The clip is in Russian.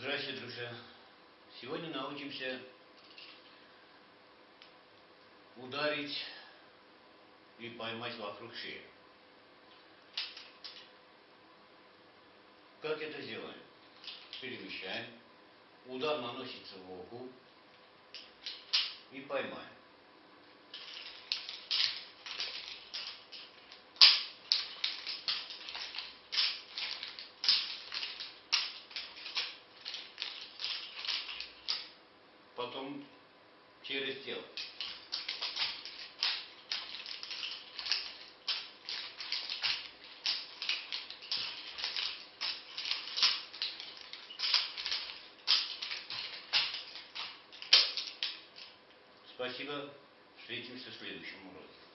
Здрасте, друзья. Сегодня научимся ударить и поймать вокруг шеи. Как это делаем? Перемещаем. Удар наносится в руку и поймаем. Потом через тело. Спасибо. Встретимся в следующем уроке.